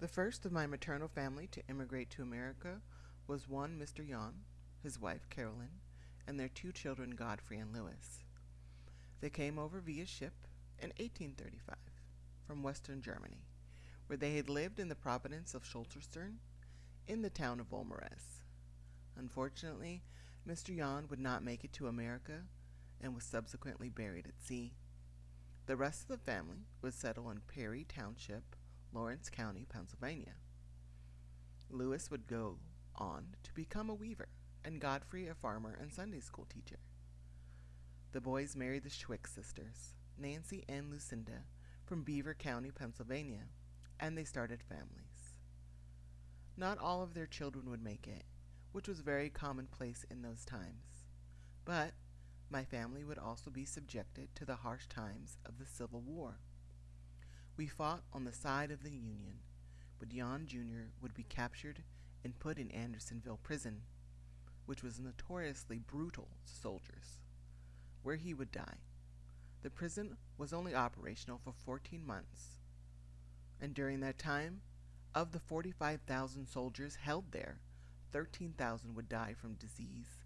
The first of my maternal family to immigrate to America was one Mr. Jan, his wife Carolyn, and their two children Godfrey and Louis. They came over via ship in 1835 from western Germany, where they had lived in the province of Schlotterstern in the town of Volmares. Unfortunately, Mr. Jan would not make it to America and was subsequently buried at sea. The rest of the family would settle in Perry Township, Lawrence County, Pennsylvania. Louis would go on to become a weaver, and Godfrey a farmer and Sunday school teacher. The boys married the Schwick sisters, Nancy and Lucinda, from Beaver County, Pennsylvania, and they started families. Not all of their children would make it, which was very commonplace in those times. But my family would also be subjected to the harsh times of the Civil War. We fought on the side of the Union, but Jan Jr. would be captured and put in Andersonville prison, which was notoriously brutal to soldiers, where he would die. The prison was only operational for 14 months, and during that time, of the 45,000 soldiers held there, 13,000 would die from disease,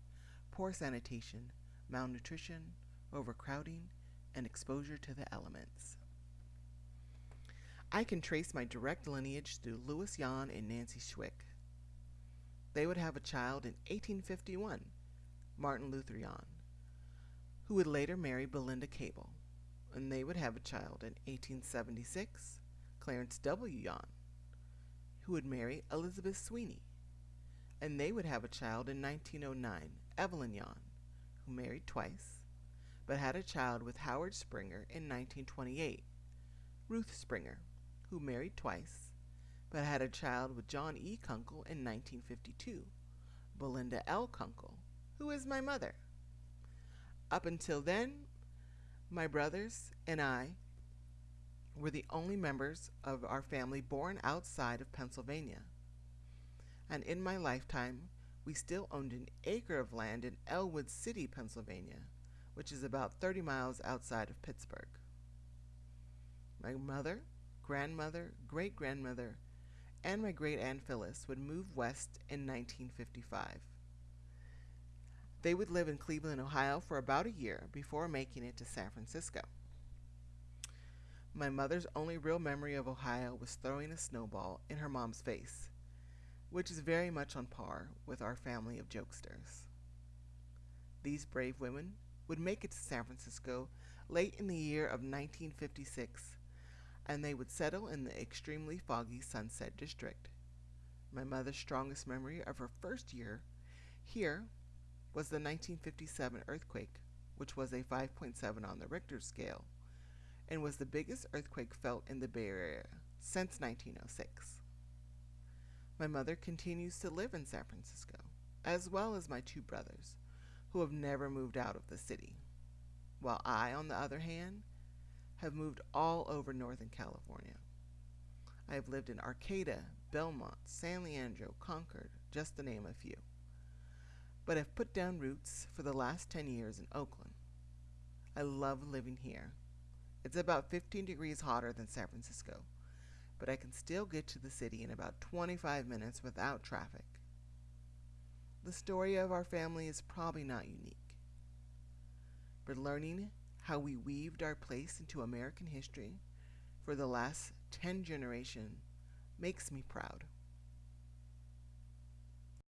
poor sanitation, malnutrition, overcrowding, and exposure to the elements. I can trace my direct lineage through Louis Jan and Nancy Schwick. They would have a child in 1851, Martin Luther Jan, who would later marry Belinda Cable, and they would have a child in 1876, Clarence W. Jan, who would marry Elizabeth Sweeney, and they would have a child in 1909, Evelyn Jan, who married twice, but had a child with Howard Springer in 1928, Ruth Springer, who married twice, but had a child with John E. Kunkel in 1952, Belinda L. Kunkel, who is my mother. Up until then, my brothers and I were the only members of our family born outside of Pennsylvania. And in my lifetime, we still owned an acre of land in Ellwood City, Pennsylvania, which is about 30 miles outside of Pittsburgh. My mother, grandmother, great grandmother, and my great aunt Phyllis would move west in 1955. They would live in Cleveland, Ohio for about a year before making it to San Francisco. My mother's only real memory of Ohio was throwing a snowball in her mom's face which is very much on par with our family of jokesters. These brave women would make it to San Francisco late in the year of 1956, and they would settle in the extremely foggy Sunset District. My mother's strongest memory of her first year here was the 1957 earthquake, which was a 5.7 on the Richter scale, and was the biggest earthquake felt in the Bay Area since 1906. My mother continues to live in San Francisco, as well as my two brothers, who have never moved out of the city, while I, on the other hand, have moved all over Northern California. I have lived in Arcata, Belmont, San Leandro, Concord, just to name a few, but have put down roots for the last 10 years in Oakland. I love living here. It's about 15 degrees hotter than San Francisco, but I can still get to the city in about 25 minutes without traffic. The story of our family is probably not unique, but learning how we weaved our place into American history for the last 10 generations makes me proud.